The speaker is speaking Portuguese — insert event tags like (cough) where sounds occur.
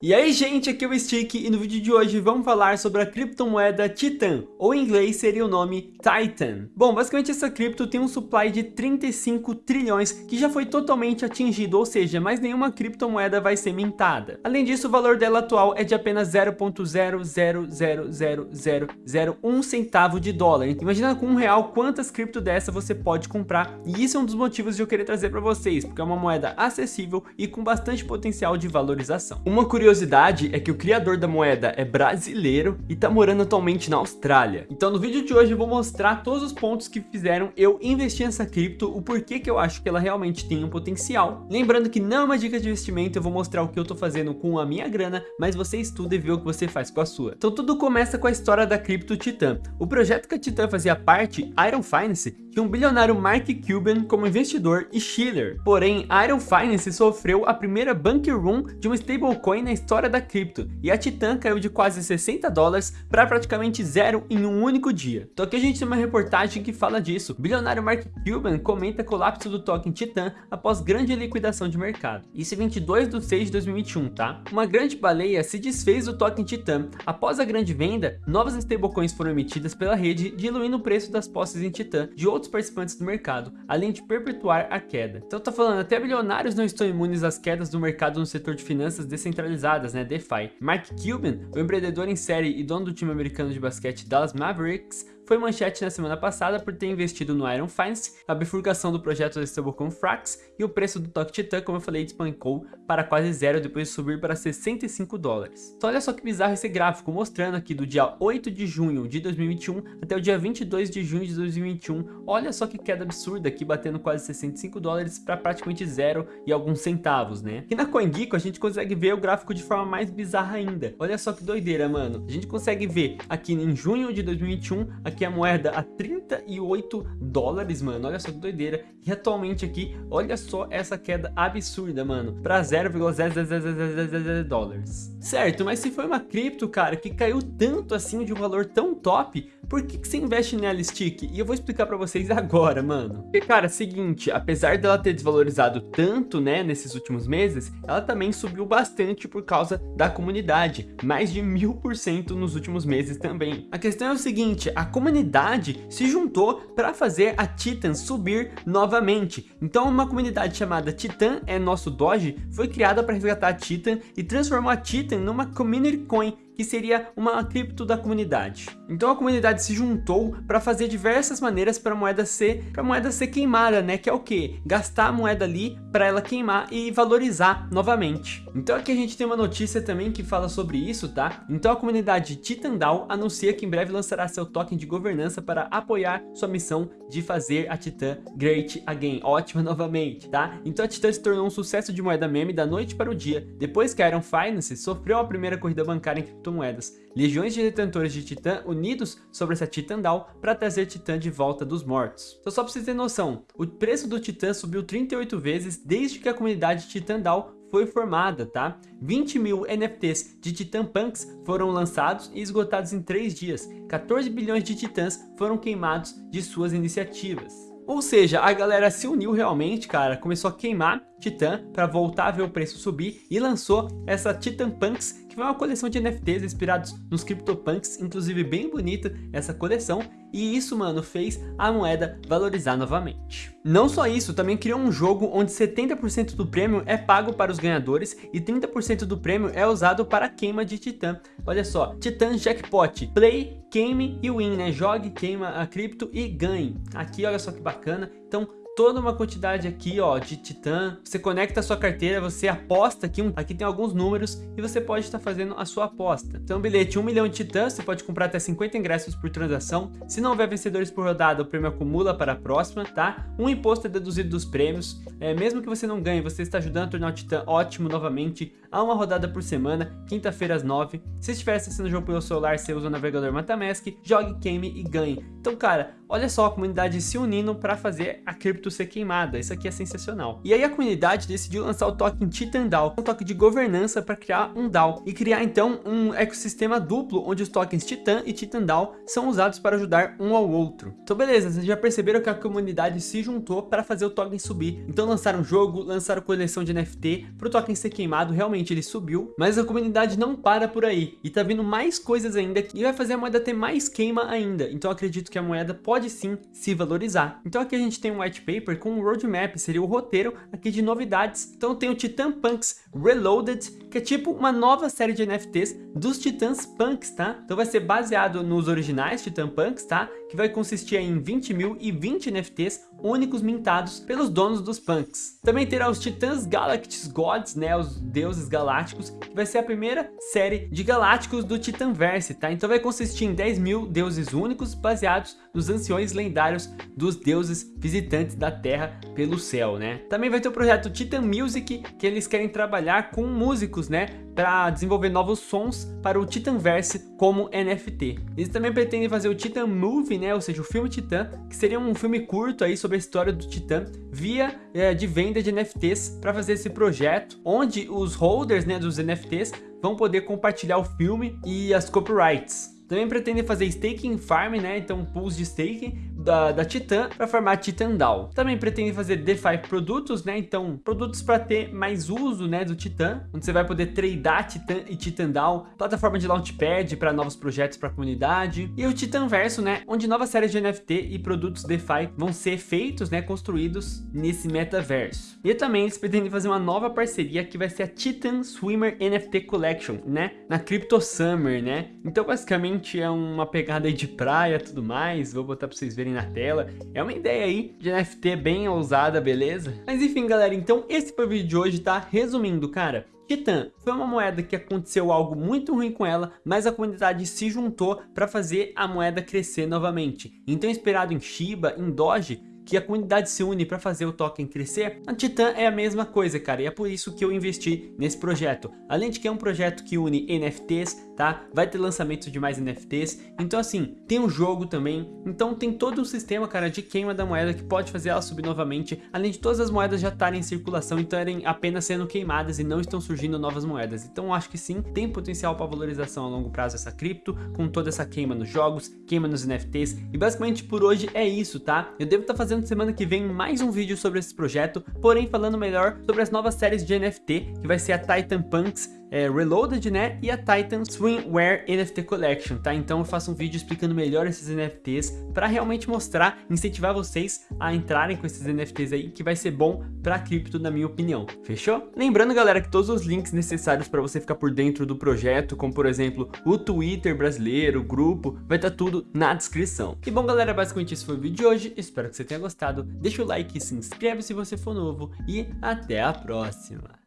E aí gente, aqui é o Stick e no vídeo de hoje vamos falar sobre a criptomoeda Titan, ou em inglês seria o nome Titan. Bom, basicamente essa cripto tem um supply de 35 trilhões que já foi totalmente atingido, ou seja, mais nenhuma criptomoeda vai ser mintada. Além disso, o valor dela atual é de apenas 0.0000001 centavo de dólar. Imagina com um real quantas cripto dessa você pode comprar, e isso é um dos motivos de eu querer trazer para vocês, porque é uma moeda acessível e com bastante potencial de valorização. Uma curiosidade curiosidade é que o criador da moeda é brasileiro e tá morando atualmente na Austrália. Então no vídeo de hoje eu vou mostrar todos os pontos que fizeram eu investir nessa cripto, o porquê que eu acho que ela realmente tem um potencial. Lembrando que não é uma dica de investimento, eu vou mostrar o que eu tô fazendo com a minha grana, mas você estuda e vê o que você faz com a sua. Então tudo começa com a história da cripto Titan. O projeto que a Titan fazia parte, Iron Finance, tinha um bilionário Mark Cuban como investidor e Schiller. Porém, Iron Finance sofreu a primeira bunker run de uma stablecoin na história da cripto, e a Titan caiu de quase 60 dólares para praticamente zero em um único dia. Então aqui a gente tem uma reportagem que fala disso. O bilionário Mark Cuban comenta colapso do token Titan após grande liquidação de mercado. Isso é 22 de 6 de 2021, tá? Uma grande baleia se desfez do token Titan. Após a grande venda, novas stablecoins foram emitidas pela rede, diluindo o preço das posses em Titan de outros participantes do mercado, além de perpetuar a queda. Então tá falando, até bilionários não estão imunes às quedas do mercado no setor de finanças descentralizadas né, DeFi. Mark Cuban, o empreendedor em série e dono do time americano de basquete Dallas Mavericks, foi manchete na semana passada por ter investido no Iron Finance, a bifurcação do projeto da stablecoin Frax e o preço do Toque Titan, como eu falei, despancou para quase zero depois de subir para 65 dólares. Então olha só que bizarro esse gráfico, mostrando aqui do dia 8 de junho de 2021 até o dia 22 de junho de 2021, olha só que queda absurda aqui, batendo quase 65 dólares para praticamente zero e alguns centavos, né? E na CoinGeeko a gente consegue ver o gráfico de forma mais bizarra ainda. Olha só que doideira, mano. A gente consegue ver aqui em junho de 2021, aqui aqui a moeda a 38 dólares, mano. Olha só que doideira. E atualmente aqui, olha só essa queda absurda, mano. Pra 0,000 dólares. Certo, mas se foi uma cripto, cara, que caiu tanto assim de um valor tão top, por que, que você investe nela, Stick? E eu vou explicar pra vocês agora, mano. Porque, cara, seguinte, apesar dela ter desvalorizado tanto, né, nesses últimos meses, ela também subiu bastante por causa da comunidade. Mais de mil por cento nos últimos meses também. A questão é o seguinte, a comunidade comunidade se juntou para fazer a Titan subir novamente. Então uma comunidade chamada Titan é nosso Doge foi criada para resgatar a Titan e transformou a Titan numa community coin que seria uma cripto da comunidade. Então a comunidade se juntou para fazer diversas maneiras para a moeda ser para moeda ser queimada, né? Que é o que? Gastar a moeda ali para ela queimar e valorizar novamente. Então aqui a gente tem uma notícia também que fala sobre isso, tá? Então a comunidade Titandal anuncia que em breve lançará seu token de governança para apoiar sua missão de fazer a Titan great again, ótima (laughs) novamente, tá? Então a Titan se tornou um sucesso de moeda meme da noite para o dia, depois que a Iron Finance sofreu a primeira corrida bancária em criptomoedas. Legiões de detentores de Titã unidos sobre essa Titandal para trazer Titã de volta dos mortos. Então só para vocês terem noção, o preço do Titã subiu 38 vezes desde que a comunidade Titandal foi formada, tá? 20 mil NFTs de Titan Punks foram lançados e esgotados em 3 dias. 14 bilhões de titãs foram queimados de suas iniciativas. Ou seja, a galera se uniu realmente, cara, começou a queimar Titan para voltar a ver o preço subir e lançou essa Titan Punks, que foi uma coleção de NFTs inspirados nos CryptoPunks, inclusive bem bonita essa coleção, e isso, mano, fez a moeda valorizar novamente. Não só isso, também criou um jogo onde 70% do prêmio é pago para os ganhadores e 30% do prêmio é usado para a queima de Titã. Olha só, Titã Jackpot, Play, Queime e Win, né? Jogue, queima a cripto e ganhe. Aqui, olha só que bacana. Então, toda uma quantidade aqui, ó, de Titã. Você conecta a sua carteira, você aposta aqui, aqui tem alguns números e você pode estar fazendo a sua aposta. Então, bilhete 1 milhão de Titã, você pode comprar até 50 ingressos por transação. Se não houver vencedores por rodada, o prêmio acumula para a próxima, tá? Um imposto é deduzido dos prêmios. É, mesmo que você não ganhe, você está ajudando a tornar o Titã ótimo novamente. Há uma rodada por semana, quinta-feira às 9. Se estiver acessando o jogo pelo celular, você usa o navegador MetaMask, jogue, queime e ganhe. Então, cara, olha só a comunidade se unindo para fazer a cripto ser queimada, isso aqui é sensacional. E aí a comunidade decidiu lançar o token Titan DAO, um token de governança para criar um DAO e criar então um ecossistema duplo onde os tokens Titan e Titan DAO são usados para ajudar um ao outro. Então beleza, vocês já perceberam que a comunidade se juntou para fazer o token subir. Então lançaram jogo, lançaram coleção de NFT, para o token ser queimado, realmente ele subiu, mas a comunidade não para por aí, e tá vindo mais coisas ainda, e vai fazer a moeda ter mais queima ainda, então acredito que a moeda pode sim se valorizar. Então aqui a gente tem um white paper com um roadmap, seria o roteiro aqui de novidades. Então tem o Titan Punks Reloaded, que é tipo uma nova série de NFTs dos Titãs Punks, tá? Então vai ser baseado nos originais Titan Punks, tá? Que vai consistir em 20 mil e 20 NFTs únicos mintados pelos donos dos punks. Também terá os Titãs Galactus Gods, né, os deuses galácticos, que vai ser a primeira série de galácticos do Titanverse, tá? Então vai consistir em 10 mil deuses únicos baseados nos anciões lendários dos deuses visitantes da Terra pelo céu, né? Também vai ter o projeto Titan Music, que eles querem trabalhar com músicos, né, para desenvolver novos sons para o Titanverse como NFT. Eles também pretendem fazer o Titan Movie, né, ou seja, o filme Titan, que seria um filme curto aí sobre a história do Titã, via é, de venda de NFTs para fazer esse projeto, onde os holders né, dos NFTs vão poder compartilhar o filme e as copyrights. Também pretendem fazer staking farm, né? Então pools de staking da, da Titan para farmar Titan DAO. Também pretendem fazer DeFi produtos, né? Então produtos para ter mais uso, né, do Titan, onde você vai poder tradear Titan e Titan DAO, plataforma de launchpad para novos projetos para a comunidade e o Titan Verso, né, onde novas séries de NFT e produtos DeFi vão ser feitos, né, construídos nesse metaverso. E também eles pretendem fazer uma nova parceria que vai ser a Titan Swimmer NFT Collection, né, na Crypto Summer, né? Então basicamente é uma pegada de praia tudo mais, vou botar pra vocês verem na tela. É uma ideia aí de NFT bem ousada, beleza? Mas enfim, galera, então esse foi o vídeo de hoje, tá? Resumindo, cara, Titan foi uma moeda que aconteceu algo muito ruim com ela, mas a comunidade se juntou para fazer a moeda crescer novamente. Então inspirado em Shiba, em Doge, que a comunidade se une para fazer o token crescer, a Titan é a mesma coisa, cara, e é por isso que eu investi nesse projeto. Além de que é um projeto que une NFTs, tá? Vai ter lançamento de mais NFTs, então assim, tem um jogo também, então tem todo um sistema, cara, de queima da moeda que pode fazer ela subir novamente, além de todas as moedas já estarem em circulação e estarem apenas sendo queimadas e não estão surgindo novas moedas. Então acho que sim, tem potencial para valorização a longo prazo essa cripto, com toda essa queima nos jogos, queima nos NFTs, e basicamente por hoje é isso, tá? Eu devo estar tá fazendo fazendo semana que vem mais um vídeo sobre esse projeto, porém falando melhor sobre as novas séries de NFT, que vai ser a Titan Punks é, Reloaded, né? E a Titan Swimwear NFT Collection, tá? Então eu faço um vídeo explicando melhor esses NFTs para realmente mostrar, incentivar vocês a entrarem com esses NFTs aí, que vai ser bom para cripto, na minha opinião. Fechou? Lembrando, galera, que todos os links necessários para você ficar por dentro do projeto, como por exemplo o Twitter brasileiro, o grupo, vai estar tá tudo na descrição. E bom, galera, basicamente esse foi o vídeo de hoje. Espero que você tenha gostado. Deixa o like, se inscreve se você for novo e até a próxima.